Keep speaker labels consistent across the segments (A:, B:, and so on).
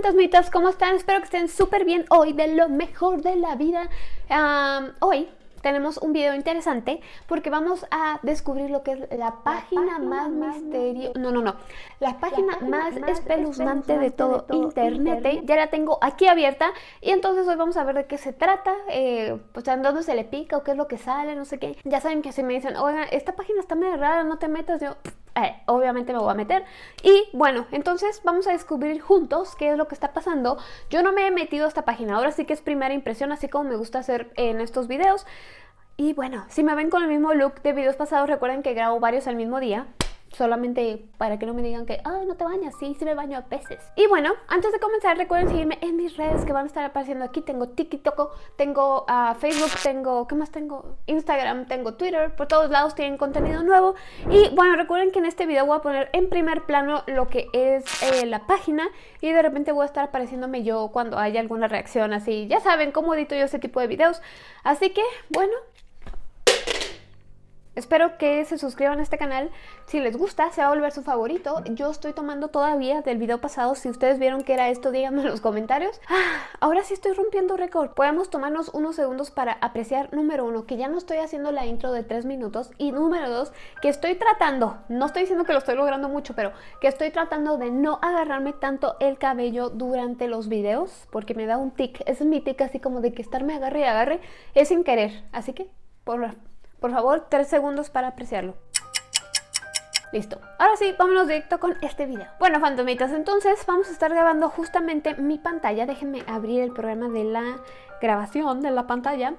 A: fantasmitas, ¿cómo están? Espero que estén súper bien hoy, de lo mejor de la vida. hoy tenemos un video interesante porque vamos a descubrir lo que es la página, más, misteriosa, no, no, no, la página, más, espeluznante, de todo, internet. ¿eh? Ya la tengo aquí abierta y entonces hoy vamos a ver de qué se trata, eh, pues en dónde se le pica o qué es lo que sale, no sé qué. Ya saben que si me dicen, oigan, esta página está medio rara, no te metas, yo... Eh, obviamente me voy a meter. Y bueno entonces vamos a descubrir juntos qué es lo que está pasando. Yo no me he metido a esta página ahora sí que es primera impresión así como me gusta hacer en estos videos. Y bueno, si me ven con el mismo look de videos pasados, recuerden que grabo varios al mismo día. Solamente para que no me digan que, ay, no te bañas, sí, sí me baño a veces. Y bueno, antes de comenzar, recuerden seguirme en mis redes que van a estar apareciendo aquí. Tengo TikTok, tengo uh, Facebook, tengo, ¿qué más tengo? Instagram, tengo Twitter. Por todos lados tienen contenido nuevo. Y bueno, recuerden que en este video voy a poner en primer plano lo que es eh, la página. Y de repente voy a estar apareciéndome yo cuando haya alguna reacción así. Ya saben cómo edito yo este tipo de videos. Así que, bueno, Espero que se suscriban a este canal. Si les gusta, se va a volver su favorito. Yo estoy tomando todavía del video pasado. Si ustedes vieron que era esto, díganme en los comentarios. Ah, ahora sí estoy rompiendo récord. Podemos tomarnos unos segundos para apreciar, número uno, que ya no estoy haciendo la intro de tres minutos. Y número dos, que estoy tratando, no estoy diciendo que lo estoy logrando mucho, pero que estoy tratando de no agarrarme tanto el cabello durante los videos. Porque me da un tic. Ese es mi tic así como de que estarme agarre y agarre. Es sin querer. Así que, por por favor, tres segundos para apreciarlo. Listo. Ahora sí, vámonos directo con este video. Bueno, fantomitas, entonces vamos a estar grabando justamente mi pantalla. Déjenme abrir el programa de la grabación de la pantalla.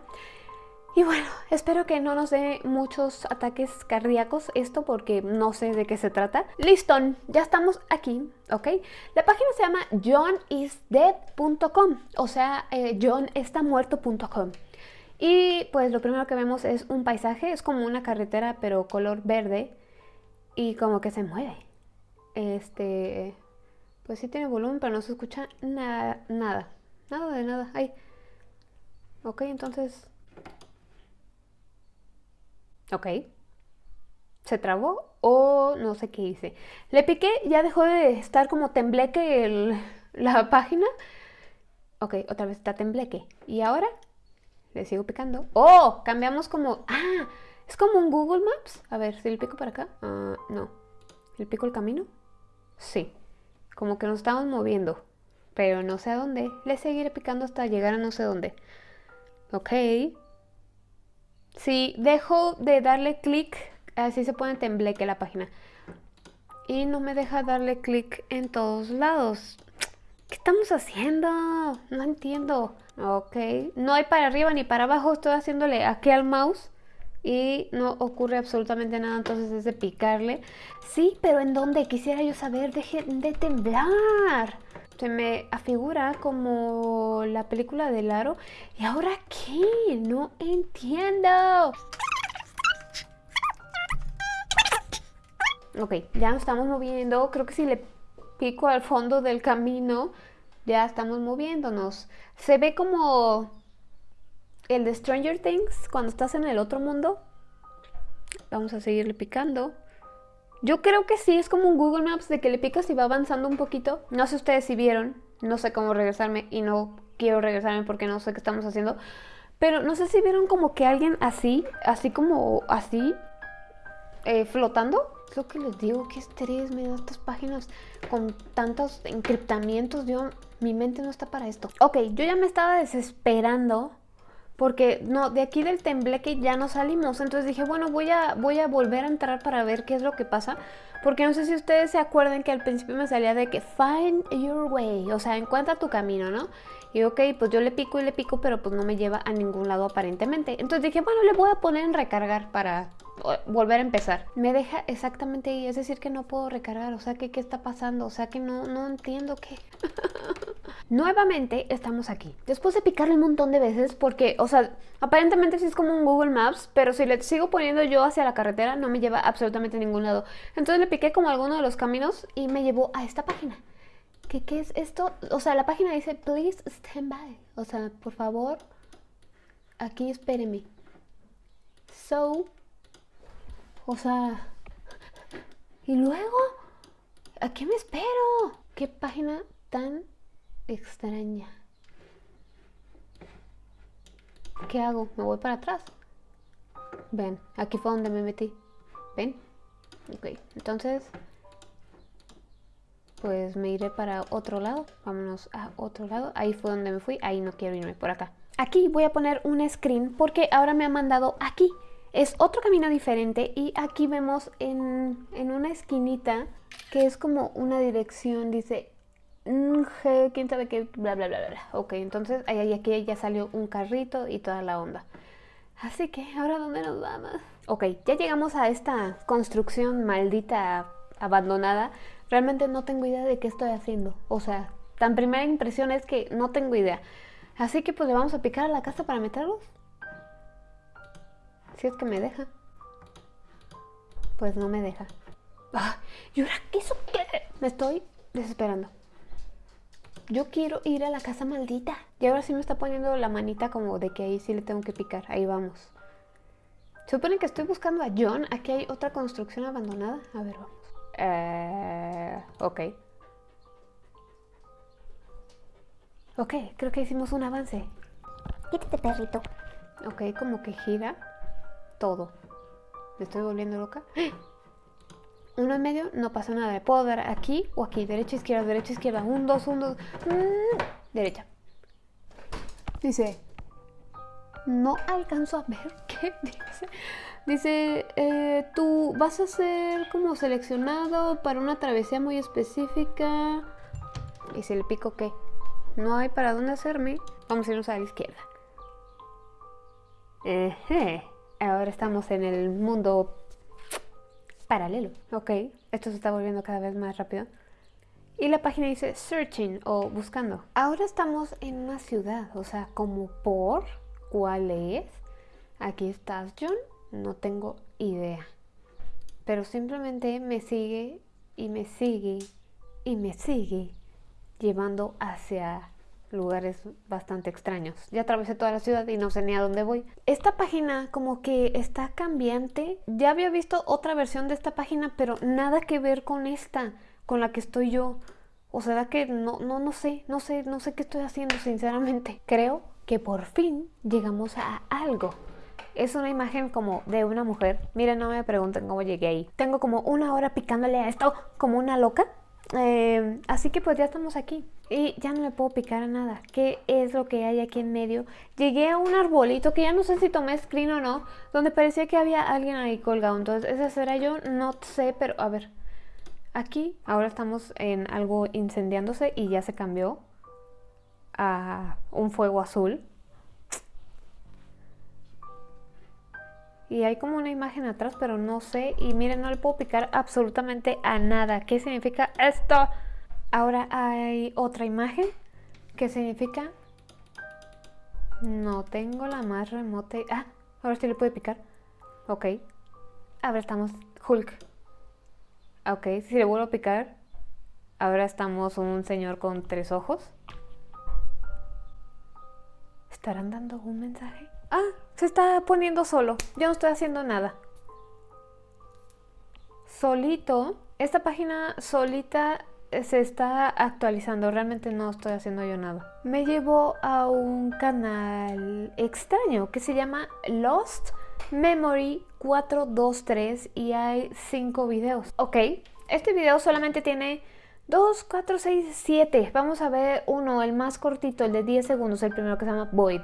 A: Y bueno, espero que no nos dé muchos ataques cardíacos esto porque no sé de qué se trata. Listo, ya estamos aquí, ¿ok? La página se llama johnisdead.com, o sea, eh, johnestamuerto.com. Y pues lo primero que vemos es un paisaje, es como una carretera pero color verde y como que se mueve. Este, pues sí tiene volumen pero no se escucha nada, nada, nada de nada. Ay. Ok, entonces... Ok. ¿Se trabó? O no sé qué hice. Le piqué, ya dejó de estar como tembleque la página. Ok, otra vez está tembleque. ¿Y ahora? Le sigo picando. ¡Oh! Cambiamos como... ¡Ah! Es como un Google Maps. A ver, si le pico para acá. Ah, no. ¿Le pico el camino? Sí. Como que nos estamos moviendo. Pero no sé a dónde. Le seguiré picando hasta llegar a no sé dónde. Ok. Si dejo de darle clic, así se pone tembleque la página. Y no me deja darle clic en todos lados. ¿Qué estamos haciendo? No entiendo. Ok, no hay para arriba ni para abajo, estoy haciéndole aquí al mouse y no ocurre absolutamente nada, entonces es de picarle. Sí, pero ¿en dónde? Quisiera yo saber, deje de temblar. Se me afigura como la película del aro. ¿Y ahora qué? No entiendo. Ok, ya nos estamos moviendo. Creo que si le pico al fondo del camino ya estamos moviéndonos. Se ve como el de Stranger Things cuando estás en el otro mundo. Vamos a seguirle picando. Yo creo que sí, es como un Google Maps de que le picas y va avanzando un poquito. No sé ustedes si vieron, no sé cómo regresarme y no quiero regresarme porque no sé qué estamos haciendo. Pero no sé si vieron como que alguien así, así como así, eh, flotando. Es lo que les digo, que estrés me dan estas páginas con tantos encriptamientos. Yo mi mente no está para esto. Ok, yo ya me estaba desesperando porque no, de aquí del tembleque ya no salimos. Entonces dije, bueno, voy a, voy a volver a entrar para ver qué es lo que pasa. Porque no sé si ustedes se acuerdan que al principio me salía de que find your way, o sea, encuentra tu camino, ¿no? Y ok, pues yo le pico y le pico, pero pues no me lleva a ningún lado aparentemente. Entonces dije, bueno, le voy a poner en recargar para volver a empezar. Me deja exactamente ahí, es decir que no puedo recargar, o sea que qué está pasando, o sea que no, no entiendo qué. Nuevamente estamos aquí. Después de picarle un montón de veces, porque, o sea, aparentemente sí es como un Google Maps, pero si le sigo poniendo yo hacia la carretera no me lleva absolutamente a ningún lado. Entonces le piqué como alguno de los caminos y me llevó a esta página. ¿Qué, ¿Qué es esto? O sea, la página dice, please stand by. O sea, por favor, aquí espéreme. So, o sea, ¿y luego? ¿A qué me espero? ¿Qué página tan extraña. ¿Qué hago? ¿Me voy para atrás? Ven, aquí fue donde me metí. ¿Ven? Ok, entonces... Pues me iré para otro lado. Vámonos a otro lado. Ahí fue donde me fui. Ahí no quiero irme, por acá. Aquí voy a poner un screen porque ahora me ha mandado aquí. Es otro camino diferente y aquí vemos en, en una esquinita que es como una dirección, dice G, quién sabe qué, bla, bla, bla, bla. Ok, entonces ahí aquí ya salió un carrito y toda la onda. Así que, ¿ahora dónde nos vamos? Ok, ya llegamos a esta construcción maldita abandonada. Realmente no tengo idea de qué estoy haciendo. O sea, tan primera impresión es que no tengo idea. Así que pues le vamos a picar a la casa para meterlos. Si es que me deja. Pues no me deja. Ah, ¿Y ahora qué eso qué? Me estoy desesperando. Yo quiero ir a la casa maldita. Y ahora sí me está poniendo la manita como de que ahí sí le tengo que picar. Ahí vamos. Supone que estoy buscando a John. Aquí hay otra construcción abandonada. A ver, vamos. Eh, ok. Ok, creo que hicimos un avance.
B: Quítate, perrito.
A: Ok, como que gira todo. Me estoy volviendo loca. Uno en medio, no pasa nada. puedo dar aquí o aquí. Derecha, izquierda, derecha, izquierda. Un, dos, un, dos. Mm, derecha. Dice... No alcanzo a ver qué dice. Dice, eh, tú vas a ser como seleccionado para una travesía muy específica. Y si le pico qué. No hay para dónde hacerme. Vamos a irnos a la izquierda. Ahora estamos en el mundo paralelo. Ok, esto se está volviendo cada vez más rápido. Y la página dice searching o buscando. Ahora estamos en una ciudad, o sea, como por cuál es. Aquí estás, John. No tengo idea. Pero simplemente me sigue y me sigue y me sigue llevando hacia lugares bastante extraños. Ya atravesé toda la ciudad y no sé ni a dónde voy. Esta página como que está cambiante. Ya había visto otra versión de esta página, pero nada que ver con esta, con la que estoy yo. O sea que no, no, no sé, no sé, no sé qué estoy haciendo, sinceramente. Creo que por fin llegamos a algo. Es una imagen como de una mujer. Miren, no me pregunten cómo llegué ahí. Tengo como una hora picándole a esto como una loca. Em, así que pues ya estamos aquí y ya no le puedo picar a nada. ¿Qué es lo que hay aquí en medio? Llegué a un arbolito que ya no sé si tomé screen o no, donde parecía que había alguien ahí colgado. Entonces, ¿ese será yo? No sé, pero a ver. Aquí ahora estamos en algo incendiándose y ya se cambió a un fuego azul. Y hay como una imagen atrás, pero no sé. Y miren, no le puedo picar absolutamente a nada. ¿Qué significa esto? Ahora hay otra imagen que significa... No tengo la más remota... Ah, ahora sí le puedo picar. Ok. Ahora estamos Hulk. Ok, si le vuelvo a picar... Ahora estamos un señor con tres ojos. ¿Estarán dando un mensaje? Ah, se está poniendo solo. Yo no estoy haciendo nada. Solito. Esta página solita se está actualizando. Realmente no estoy haciendo yo nada. Me llevo a un canal extraño que se llama Lost Memory 423 y hay 5 videos. Ok, este video solamente tiene 2, 4, 6, 7. Vamos a ver uno, el más cortito, el de 10 segundos, el primero que se llama Void.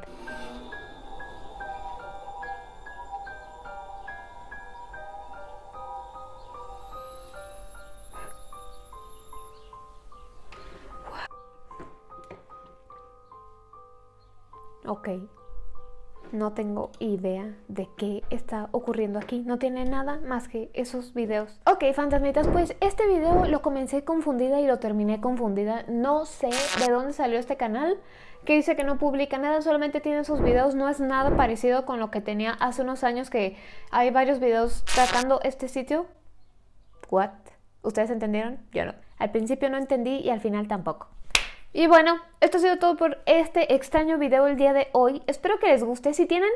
A: No tengo idea de qué está ocurriendo aquí. No tiene nada más que esos videos. Ok, fantasmitas, pues este video lo comencé confundida y lo terminé confundida. No sé de dónde salió este canal que dice que no publica nada, solamente tiene sus videos. No es nada parecido con lo que tenía hace unos años que hay varios videos tratando este sitio. ¿What? ¿Ustedes entendieron? Yo no. Al principio no entendí y al final tampoco. Y bueno, esto ha sido todo por este extraño video el día de hoy. Espero que les guste. Si tienen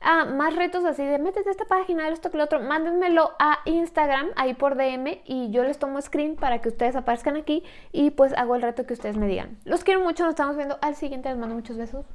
A: ah, más retos así de métete a esta página, esto que lo otro, mándenmelo a Instagram, ahí por DM, y yo les tomo screen para que ustedes aparezcan aquí y pues hago el reto que ustedes me digan. Los quiero mucho, nos estamos viendo al siguiente. Les mando muchos besos.